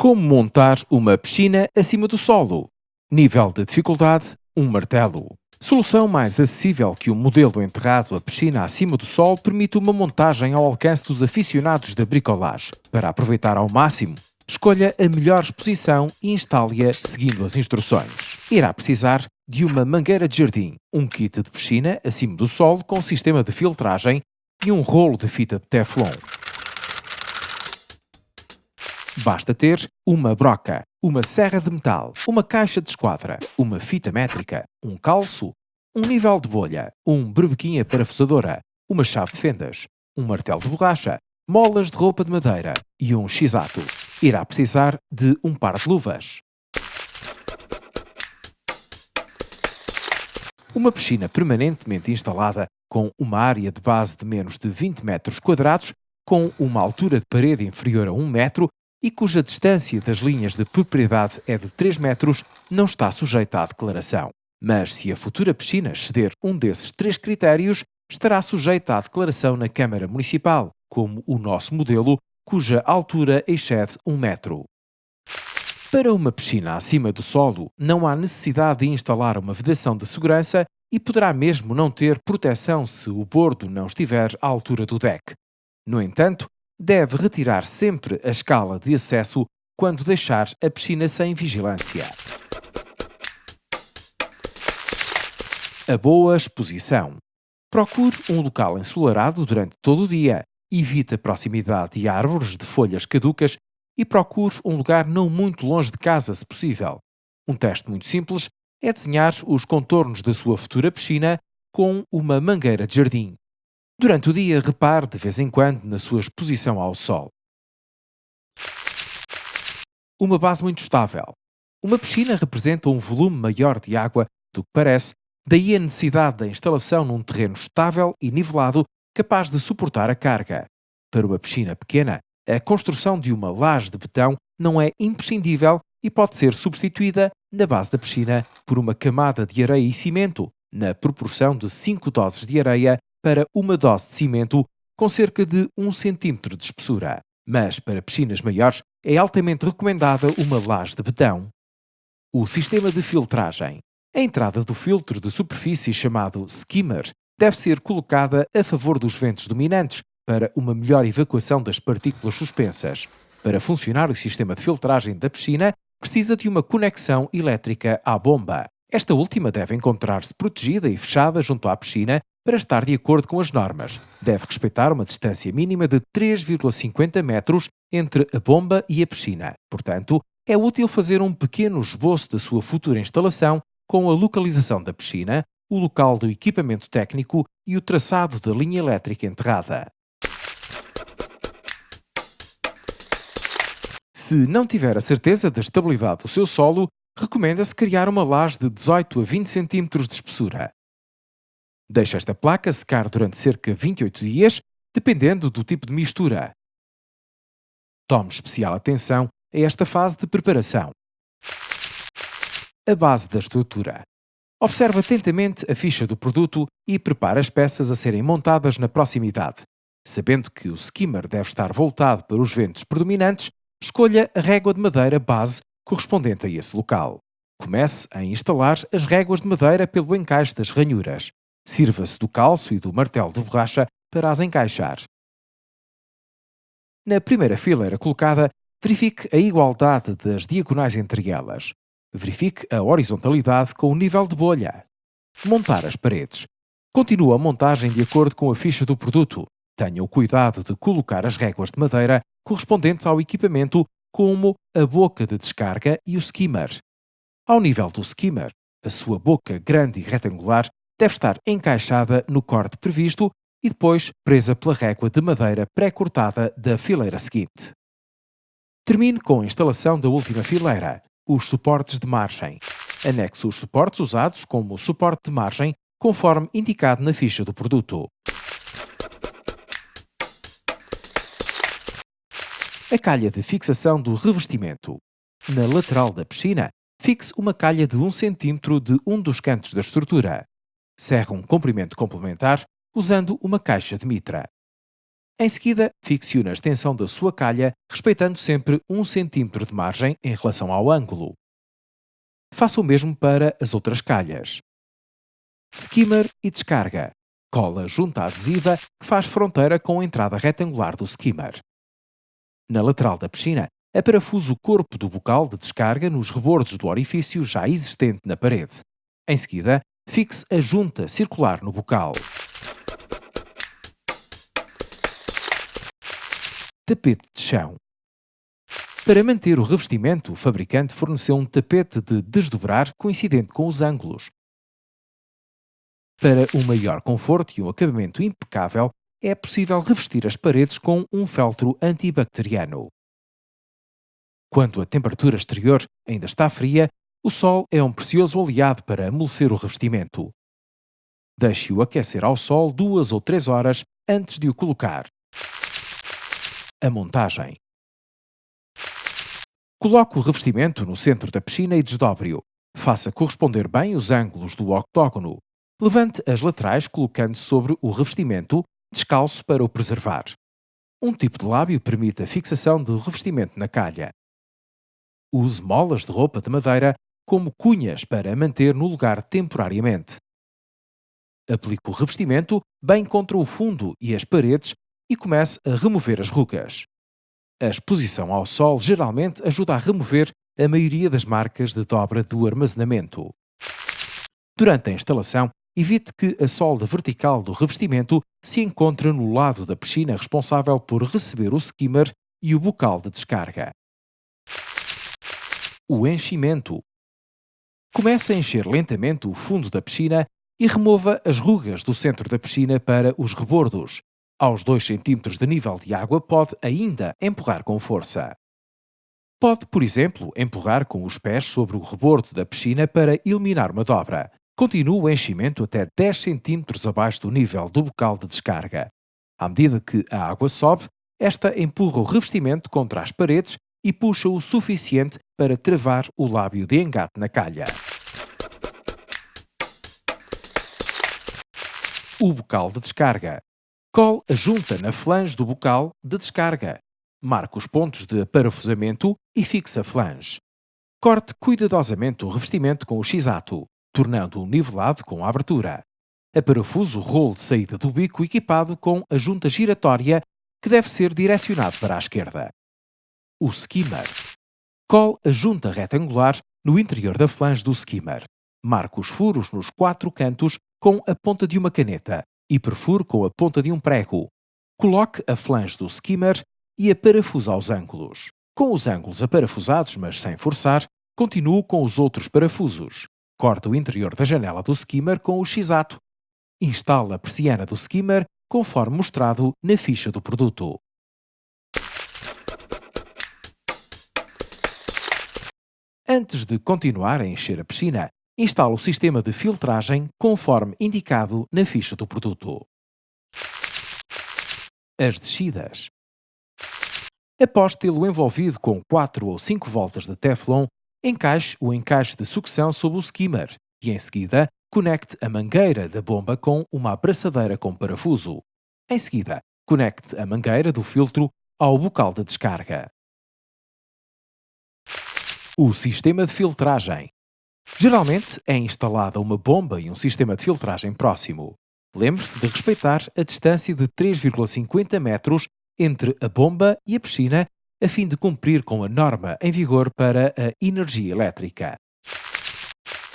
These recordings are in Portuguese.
Como montar uma piscina acima do solo? Nível de dificuldade: um martelo. Solução mais acessível que o modelo enterrado a piscina acima do solo permite uma montagem ao alcance dos aficionados da bricolage. Para aproveitar ao máximo, escolha a melhor exposição e instale-a seguindo as instruções. Irá precisar de uma mangueira de jardim, um kit de piscina acima do solo com sistema de filtragem e um rolo de fita de Teflon. Basta ter uma broca, uma serra de metal, uma caixa de esquadra, uma fita métrica, um calço, um nível de bolha, um berbequim parafusadora, uma chave de fendas, um martelo de borracha, molas de roupa de madeira e um x-ato. Irá precisar de um par de luvas. Uma piscina permanentemente instalada com uma área de base de menos de 20 metros quadrados, com uma altura de parede inferior a 1 metro e cuja distância das linhas de propriedade é de 3 metros, não está sujeita à declaração. Mas se a futura piscina exceder um desses três critérios, estará sujeita à declaração na Câmara Municipal, como o nosso modelo, cuja altura excede 1 metro. Para uma piscina acima do solo, não há necessidade de instalar uma vedação de segurança e poderá mesmo não ter proteção se o bordo não estiver à altura do deck. No entanto, deve retirar sempre a escala de acesso quando deixar a piscina sem vigilância. A boa exposição. Procure um local ensolarado durante todo o dia, evite a proximidade de árvores de folhas caducas e procure um lugar não muito longe de casa, se possível. Um teste muito simples é desenhar os contornos da sua futura piscina com uma mangueira de jardim. Durante o dia, repare de vez em quando na sua exposição ao sol. Uma base muito estável. Uma piscina representa um volume maior de água do que parece, daí a necessidade da instalação num terreno estável e nivelado capaz de suportar a carga. Para uma piscina pequena, a construção de uma laje de betão não é imprescindível e pode ser substituída na base da piscina por uma camada de areia e cimento, na proporção de 5 doses de areia para uma dose de cimento com cerca de 1 cm de espessura. Mas para piscinas maiores é altamente recomendada uma laje de betão. O sistema de filtragem. A entrada do filtro de superfície chamado skimmer deve ser colocada a favor dos ventos dominantes para uma melhor evacuação das partículas suspensas. Para funcionar o sistema de filtragem da piscina, precisa de uma conexão elétrica à bomba. Esta última deve encontrar-se protegida e fechada junto à piscina para estar de acordo com as normas. Deve respeitar uma distância mínima de 3,50 metros entre a bomba e a piscina. Portanto, é útil fazer um pequeno esboço da sua futura instalação com a localização da piscina, o local do equipamento técnico e o traçado da linha elétrica enterrada. Se não tiver a certeza da estabilidade do seu solo, recomenda-se criar uma laje de 18 a 20 cm de espessura. Deixe esta placa secar durante cerca de 28 dias, dependendo do tipo de mistura. Tome especial atenção a esta fase de preparação. A base da estrutura. Observe atentamente a ficha do produto e prepare as peças a serem montadas na proximidade. Sabendo que o skimmer deve estar voltado para os ventos predominantes, escolha a régua de madeira base correspondente a esse local. Comece a instalar as réguas de madeira pelo encaixe das ranhuras. Sirva-se do calço e do martelo de borracha para as encaixar. Na primeira fileira colocada, verifique a igualdade das diagonais entre elas. Verifique a horizontalidade com o nível de bolha. Montar as paredes. Continue a montagem de acordo com a ficha do produto. Tenha o cuidado de colocar as réguas de madeira correspondentes ao equipamento, como a boca de descarga e o skimmer. Ao nível do skimmer, a sua boca grande e retangular deve estar encaixada no corte previsto e depois presa pela régua de madeira pré-cortada da fileira seguinte. Termine com a instalação da última fileira, os suportes de margem. Anexe os suportes usados como suporte de margem, conforme indicado na ficha do produto. A calha de fixação do revestimento. Na lateral da piscina, fixe uma calha de 1 cm de um dos cantos da estrutura serra um comprimento complementar usando uma caixa de mitra. Em seguida, fixione a extensão da sua calha, respeitando sempre 1 cm de margem em relação ao ângulo. Faça o mesmo para as outras calhas. Skimmer e descarga. Cola junta adesiva que faz fronteira com a entrada retangular do skimmer. Na lateral da piscina, aparafuso o corpo do bocal de descarga nos rebordos do orifício já existente na parede. Em seguida, fixe a junta circular no bocal. Tapete de chão. Para manter o revestimento, o fabricante forneceu um tapete de desdobrar coincidente com os ângulos. Para um maior conforto e um acabamento impecável, é possível revestir as paredes com um feltro antibacteriano. Quando a temperatura exterior ainda está fria, o sol é um precioso aliado para amolecer o revestimento. Deixe-o aquecer ao sol duas ou três horas antes de o colocar. A montagem. Coloque o revestimento no centro da piscina e desdobre-o. Faça corresponder bem os ângulos do octógono. Levante as laterais colocando sobre o revestimento, descalço para o preservar. Um tipo de lábio permite a fixação do revestimento na calha. Use molas de roupa de madeira como cunhas para manter no lugar temporariamente. Aplique o revestimento bem contra o fundo e as paredes e comece a remover as rugas. A exposição ao sol geralmente ajuda a remover a maioria das marcas de dobra do armazenamento. Durante a instalação, evite que a solda vertical do revestimento se encontre no lado da piscina responsável por receber o skimmer e o bocal de descarga. O enchimento. Comece a encher lentamente o fundo da piscina e remova as rugas do centro da piscina para os rebordos. Aos 2 cm de nível de água pode ainda empurrar com força. Pode, por exemplo, empurrar com os pés sobre o rebordo da piscina para eliminar uma dobra. Continue o enchimento até 10 cm abaixo do nível do bocal de descarga. À medida que a água sobe, esta empurra o revestimento contra as paredes e puxa o suficiente para travar o lábio de engate na calha. O bocal de descarga. Cole a junta na flange do bocal de descarga. Marque os pontos de parafusamento e fixe a flange. Corte cuidadosamente o revestimento com o x-ato, tornando-o nivelado com a abertura. Aparafuso o rolo de saída do bico equipado com a junta giratória que deve ser direcionado para a esquerda o skimmer. Cole a junta retangular no interior da flange do skimmer. Marque os furos nos quatro cantos com a ponta de uma caneta e perfure com a ponta de um prego. Coloque a flange do skimmer e a parafusa aos ângulos. Com os ângulos aparafusados, mas sem forçar, continue com os outros parafusos. Corte o interior da janela do skimmer com o x-ato. Instale a persiana do skimmer conforme mostrado na ficha do produto. Antes de continuar a encher a piscina, instale o sistema de filtragem conforme indicado na ficha do produto. As descidas. Após tê-lo envolvido com 4 ou 5 voltas de Teflon, encaixe o encaixe de sucção sob o skimmer e, em seguida, conecte a mangueira da bomba com uma abraçadeira com parafuso. Em seguida, conecte a mangueira do filtro ao bocal de descarga. O sistema de filtragem. Geralmente é instalada uma bomba e um sistema de filtragem próximo. Lembre-se de respeitar a distância de 3,50 metros entre a bomba e a piscina a fim de cumprir com a norma em vigor para a energia elétrica.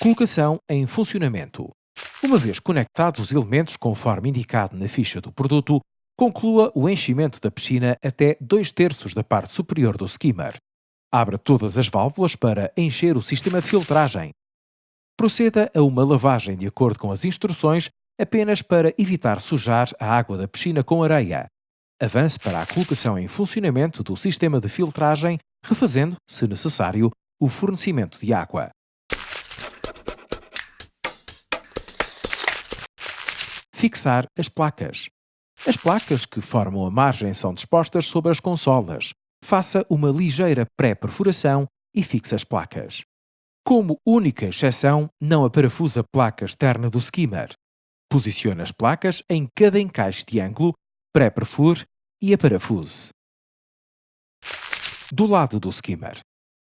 Colocação em funcionamento. Uma vez conectados os elementos conforme indicado na ficha do produto, conclua o enchimento da piscina até 2 terços da parte superior do skimmer. Abra todas as válvulas para encher o sistema de filtragem. Proceda a uma lavagem de acordo com as instruções, apenas para evitar sujar a água da piscina com areia. Avance para a colocação em funcionamento do sistema de filtragem, refazendo, se necessário, o fornecimento de água. Fixar as placas. As placas que formam a margem são dispostas sobre as consolas faça uma ligeira pré-perfuração e fixe as placas. Como única exceção, não aparafusa a placa externa do skimmer. Posicione as placas em cada encaixe de ângulo, pré-perfure e aparafuse. Do lado do skimmer.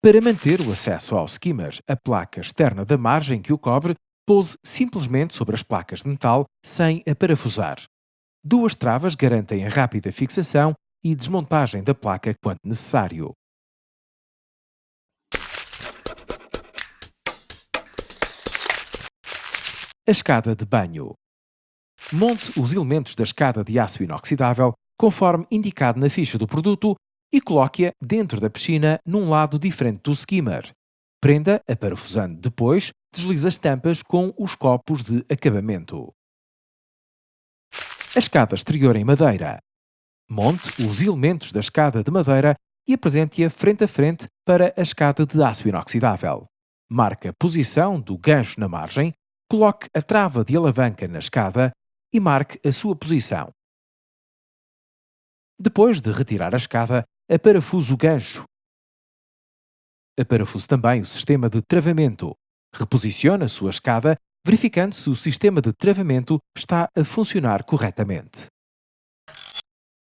Para manter o acesso ao skimmer, a placa externa da margem que o cobre pouse simplesmente sobre as placas de metal sem aparafusar. Duas travas garantem a rápida fixação e desmontagem da placa quando necessário. A escada de banho. Monte os elementos da escada de aço inoxidável conforme indicado na ficha do produto e coloque-a dentro da piscina num lado diferente do skimmer. Prenda a parafusando depois, deslize as tampas com os copos de acabamento. A escada exterior em madeira. Monte os elementos da escada de madeira e apresente-a frente a frente para a escada de aço inoxidável. Marque a posição do gancho na margem Coloque a trava de alavanca na escada e marque a sua posição. Depois de retirar a escada, aparafuse o gancho. Aparafuse também o sistema de travamento. Reposicione a sua escada, verificando se o sistema de travamento está a funcionar corretamente.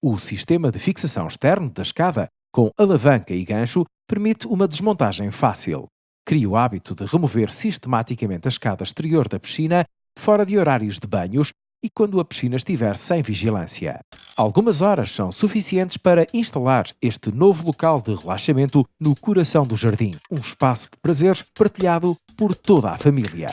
O sistema de fixação externo da escada, com alavanca e gancho, permite uma desmontagem fácil. Crie o hábito de remover sistematicamente a escada exterior da piscina fora de horários de banhos e quando a piscina estiver sem vigilância. Algumas horas são suficientes para instalar este novo local de relaxamento no coração do jardim, um espaço de prazer partilhado por toda a família.